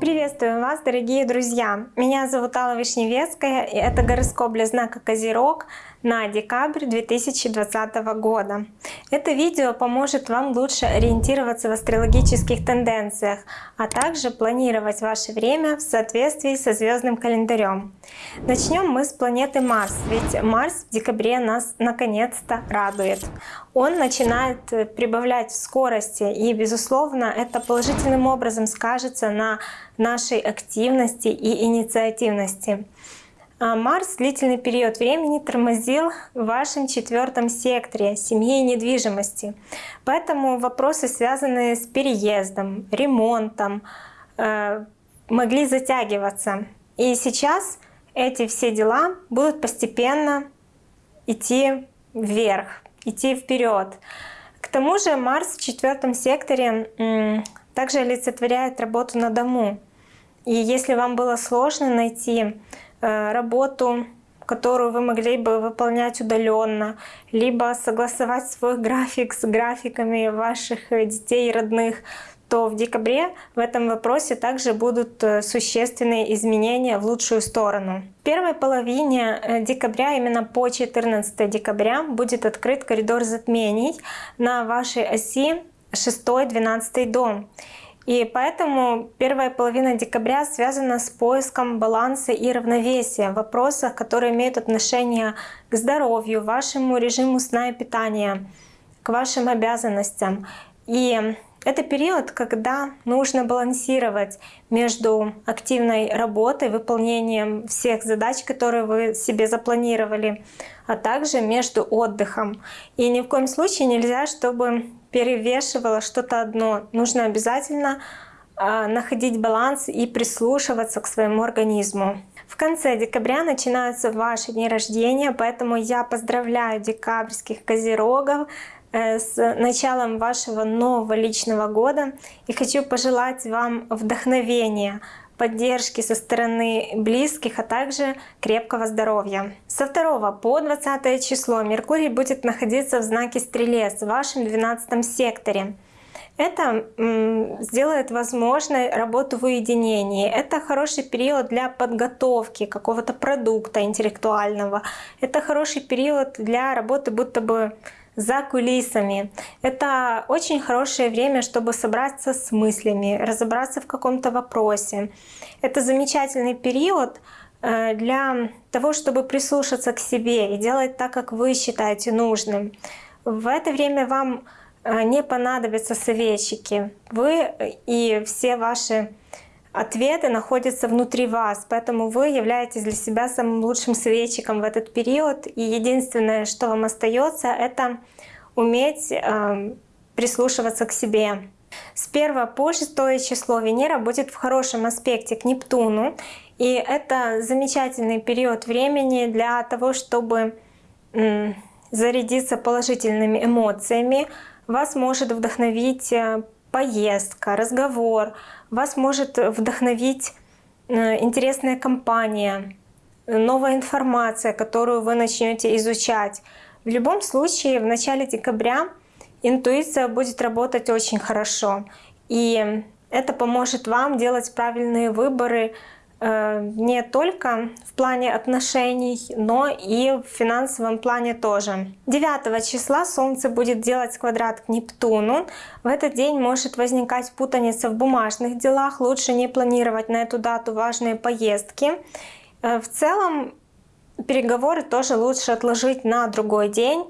Приветствую вас, дорогие друзья! Меня зовут Алла Вишневецкая, и это гороскоп для знака Козерог на декабрь 2020 года. Это видео поможет вам лучше ориентироваться в астрологических тенденциях, а также планировать ваше время в соответствии со звездным календарем. Начнем мы с планеты Марс, ведь Марс в декабре нас наконец-то радует. Он начинает прибавлять в скорости, и, безусловно, это положительным образом скажется на нашей активности и инициативности. А Марс длительный период времени тормозил в вашем четвертом секторе семьи и недвижимости. Поэтому вопросы, связанные с переездом, ремонтом, э, могли затягиваться. И сейчас эти все дела будут постепенно идти вверх, идти вперед. К тому же Марс в четвертом секторе также олицетворяет работу на дому. И если вам было сложно найти работу, которую вы могли бы выполнять удаленно, либо согласовать свой график с графиками ваших э, детей и родных, то в декабре в этом вопросе также будут э, существенные изменения в лучшую сторону. В первой половине декабря, именно по 14 декабря, будет открыт коридор затмений на вашей оси 6-12 дом. И поэтому первая половина декабря связана с поиском баланса и равновесия в вопросах, которые имеют отношение к здоровью, вашему режиму сна и питания, к вашим обязанностям. И это период, когда нужно балансировать между активной работой, выполнением всех задач, которые вы себе запланировали, а также между отдыхом. И ни в коем случае нельзя, чтобы перевешивало что-то одно. Нужно обязательно а, находить баланс и прислушиваться к своему организму. В конце декабря начинаются ваши дни рождения, поэтому я поздравляю декабрьских козерогов э, с началом вашего нового личного года и хочу пожелать вам вдохновения, поддержки со стороны близких, а также крепкого здоровья. Со 2 по 20 число Меркурий будет находиться в знаке Стрелец в вашем 12 секторе. Это сделает возможной работу в уединении. Это хороший период для подготовки какого-то продукта интеллектуального. Это хороший период для работы будто бы за кулисами. Это очень хорошее время, чтобы собраться с мыслями, разобраться в каком-то вопросе. Это замечательный период э, для того, чтобы прислушаться к себе и делать так, как вы считаете нужным. В это время вам э, не понадобятся советчики. Вы и все ваши ответы находятся внутри вас, поэтому вы являетесь для себя самым лучшим советчиком в этот период. И единственное, что вам остается, это уметь э, прислушиваться к себе. С 1 по 6 число Венера будет в хорошем аспекте к Нептуну. И это замечательный период времени для того, чтобы зарядиться положительными эмоциями. Вас может вдохновить э, поездка, разговор, вас может вдохновить э, интересная компания, новая информация, которую вы начнете изучать. В любом случае, в начале декабря интуиция будет работать очень хорошо. И это поможет вам делать правильные выборы не только в плане отношений, но и в финансовом плане тоже. 9 числа Солнце будет делать квадрат к Нептуну. В этот день может возникать путаница в бумажных делах. Лучше не планировать на эту дату важные поездки. Э, в целом переговоры тоже лучше отложить на другой день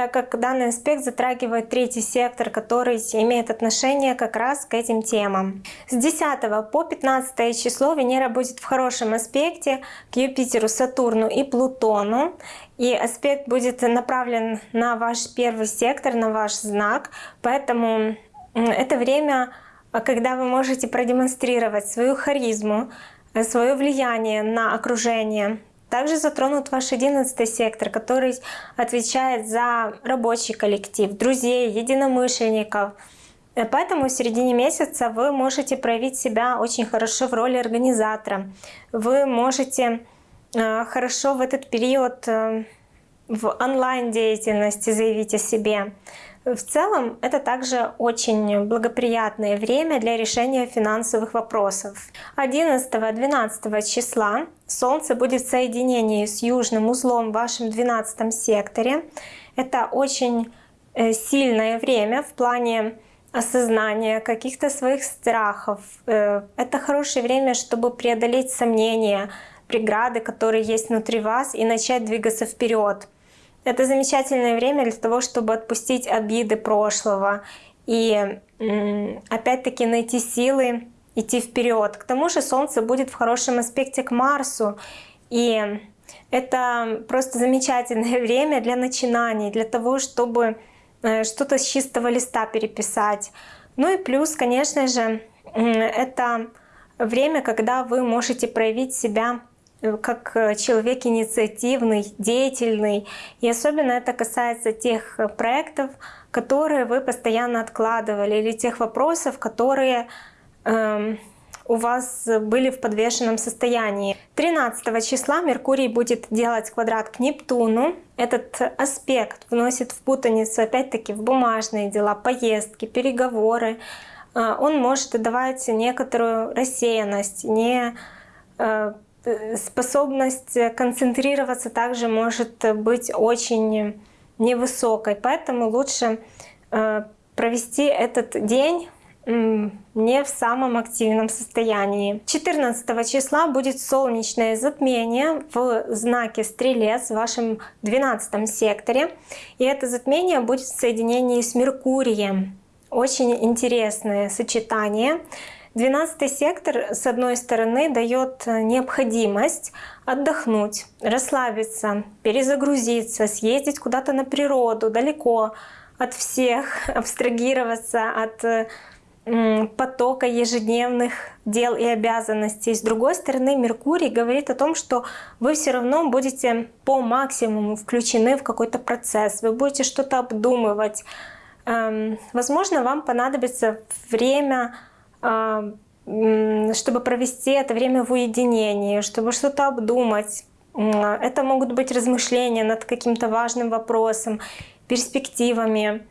так как данный аспект затрагивает третий сектор, который имеет отношение как раз к этим темам. С 10 по 15 число Венера будет в хорошем аспекте к Юпитеру, Сатурну и Плутону. И аспект будет направлен на ваш первый сектор, на ваш знак. Поэтому это время, когда вы можете продемонстрировать свою харизму, свое влияние на окружение, также затронут ваш 11 сектор, который отвечает за рабочий коллектив, друзей, единомышленников. Э, поэтому в середине месяца вы можете проявить себя очень хорошо в роли организатора. Вы можете э, хорошо в этот период э, в онлайн деятельности заявить о себе. В целом, это также очень благоприятное время для решения финансовых вопросов. 11-12 числа Солнце будет в соединении с южным узлом в вашем 12 секторе. Это очень э, сильное время в плане осознания каких-то своих страхов. Э, это хорошее время, чтобы преодолеть сомнения, преграды, которые есть внутри вас, и начать двигаться вперед. Это замечательное время для того, чтобы отпустить обиды прошлого и опять-таки найти силы идти вперед. К тому же Солнце будет в хорошем аспекте к Марсу, и это просто замечательное время для начинаний, для того, чтобы э, что-то с чистого листа переписать. Ну и плюс, конечно же, это время, когда вы можете проявить себя как э, человек инициативный, деятельный. И особенно это касается тех э, проектов, которые вы постоянно откладывали, или тех вопросов, которые э, у вас были в подвешенном состоянии. 13 числа Меркурий будет делать квадрат к Нептуну. Этот аспект вносит в путаницу опять-таки в бумажные дела, поездки, переговоры. Он может давать некоторую рассеянность, не Э, способность концентрироваться также может быть очень невысокой. Поэтому лучше э, провести этот день не в самом активном состоянии. 14 числа будет солнечное затмение в знаке Стрелец в вашем 12 секторе. И это затмение будет в соединении с Меркурием. Очень интересное сочетание. 12 сектор, с одной стороны, дает необходимость отдохнуть, расслабиться, перезагрузиться, съездить куда-то на природу, далеко от всех, абстрагироваться от потока ежедневных дел и обязанностей. С другой стороны, Меркурий говорит о том, что вы все равно будете по максимуму включены в какой-то процесс, вы будете что-то обдумывать. Эм, возможно, вам понадобится время чтобы провести это время в уединении, чтобы что-то обдумать. Это могут быть размышления над каким-то важным вопросом, перспективами.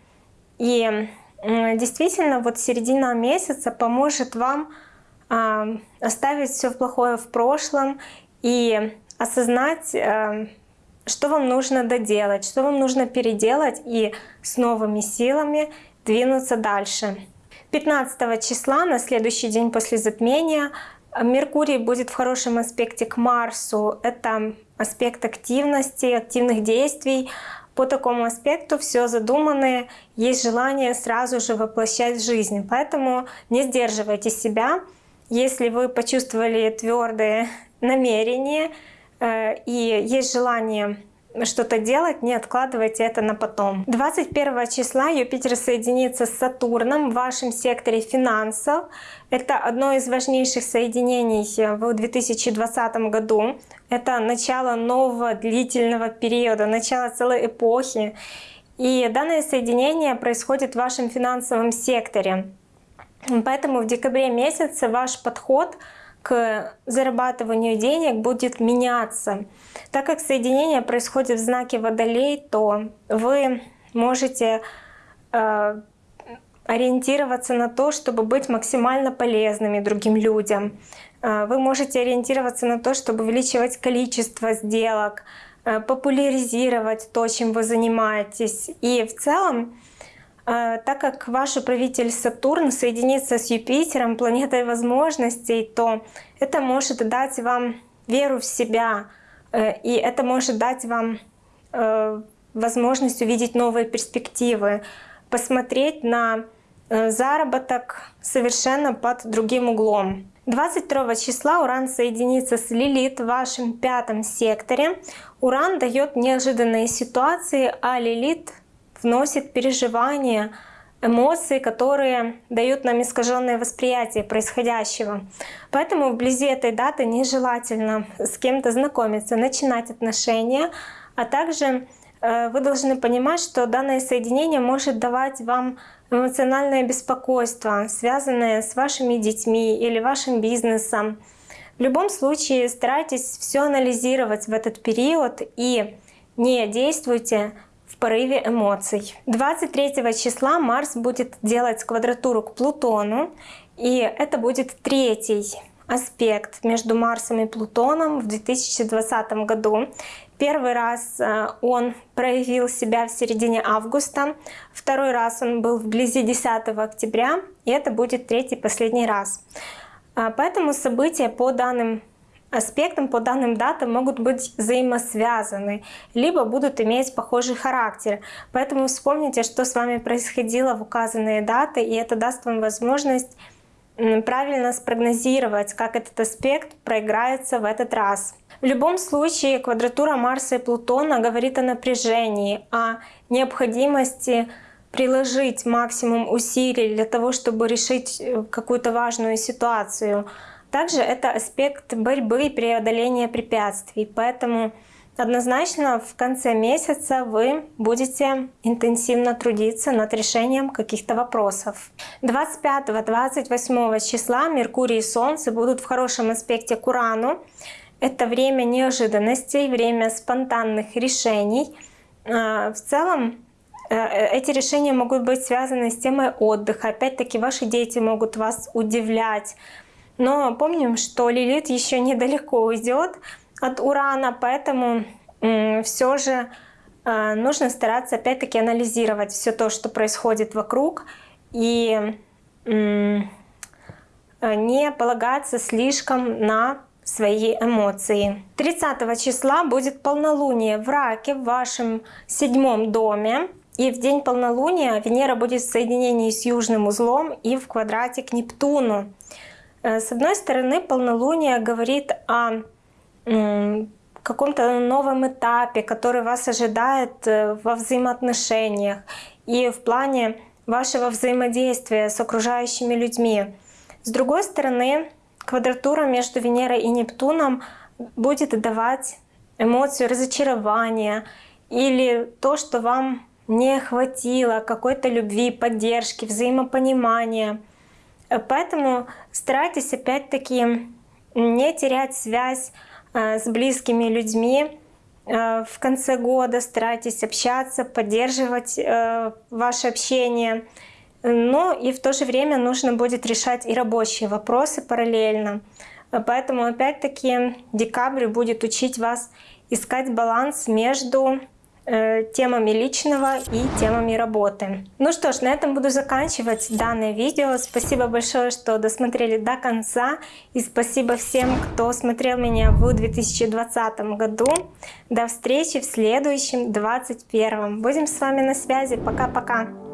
И действительно, вот середина месяца поможет вам а, оставить все плохое в прошлом и осознать, а, что вам нужно доделать, что вам нужно переделать и с новыми силами двинуться дальше. 15 числа, на следующий день после затмения, Меркурий будет в хорошем аспекте к Марсу. Это аспект активности, активных действий. По такому аспекту все задуманное, есть желание сразу же воплощать в жизнь. Поэтому не сдерживайте себя. Если вы почувствовали твердые намерения э, и есть желание что-то делать, не откладывайте это на потом. 21 числа Юпитер соединится с Сатурном в вашем секторе финансов. Это одно из важнейших соединений в 2020 году. Это начало нового длительного периода, начало целой эпохи. И данное соединение происходит в вашем финансовом секторе. Поэтому в декабре месяце ваш подход — к зарабатыванию денег будет меняться. Так как соединение происходит в знаке Водолей, то вы можете э, ориентироваться на то, чтобы быть максимально полезными другим людям. Э, вы можете ориентироваться на то, чтобы увеличивать количество сделок, э, популяризировать то, чем вы занимаетесь. И в целом так как ваш управитель Сатурн соединится с Юпитером, планетой возможностей, то это может дать вам веру в себя, э, и это может дать вам э, возможность увидеть новые перспективы, посмотреть на э, заработок совершенно под другим углом. 22 числа Уран соединится с Лилит в вашем пятом секторе. Уран дает неожиданные ситуации, а Лилит вносит переживания, эмоции, которые дают нам искаженное восприятие происходящего. Поэтому вблизи этой даты нежелательно с кем-то знакомиться, начинать отношения, а также э, вы должны понимать, что данное соединение может давать вам эмоциональное беспокойство, связанное с вашими детьми или вашим бизнесом. В любом случае старайтесь все анализировать в этот период и не действуйте порыве эмоций. 23 числа Марс будет делать квадратуру к Плутону, и это будет третий аспект между Марсом и Плутоном в 2020 году. Первый раз э, он проявил себя в середине августа, второй раз он был вблизи 10 октября, и это будет третий последний раз. А, поэтому события по данным аспектам, по данным датам могут быть взаимосвязаны, либо будут иметь похожий характер. Поэтому вспомните, что с вами происходило в указанные даты, и это даст вам возможность правильно спрогнозировать, как этот аспект проиграется в этот раз. В любом случае квадратура Марса и Плутона говорит о напряжении, о необходимости приложить максимум усилий для того, чтобы решить э, какую-то важную ситуацию. Также это аспект борьбы и преодоления препятствий, поэтому Однозначно в конце месяца вы будете интенсивно трудиться над решением каких-то вопросов. 25-28 числа Меркурий и Солнце будут в хорошем аспекте к Урану. Это время неожиданностей, время спонтанных решений. А, в целом э, эти решения могут быть связаны с темой отдыха. Опять-таки ваши дети могут вас удивлять. Но помним, что Лилит еще недалеко уйдет от урана, поэтому все же э, нужно стараться опять-таки анализировать все то, что происходит вокруг, и э, не полагаться слишком на свои эмоции. 30 числа будет полнолуние в Раке в вашем седьмом доме. И в день полнолуния Венера будет в соединении с южным узлом и в квадрате к Нептуну. Э, с одной стороны, полнолуние говорит о каком-то новом этапе, который вас ожидает э, во взаимоотношениях и в плане вашего взаимодействия с окружающими людьми. С другой стороны, квадратура между Венерой и Нептуном будет давать эмоцию разочарования или то, что вам не хватило какой-то любви, поддержки, взаимопонимания. Поэтому старайтесь опять-таки не терять связь Э, с близкими людьми. Э, в конце года старайтесь общаться, поддерживать э, ваше общение. Но и в то же время нужно будет решать и рабочие вопросы параллельно. Поэтому опять-таки декабрь будет учить вас искать баланс между темами личного и темами работы. Ну что ж, на этом буду заканчивать данное видео. Спасибо большое, что досмотрели до конца. И спасибо всем, кто смотрел меня в 2020 году. До встречи в следующем 2021. Будем с вами на связи. Пока-пока.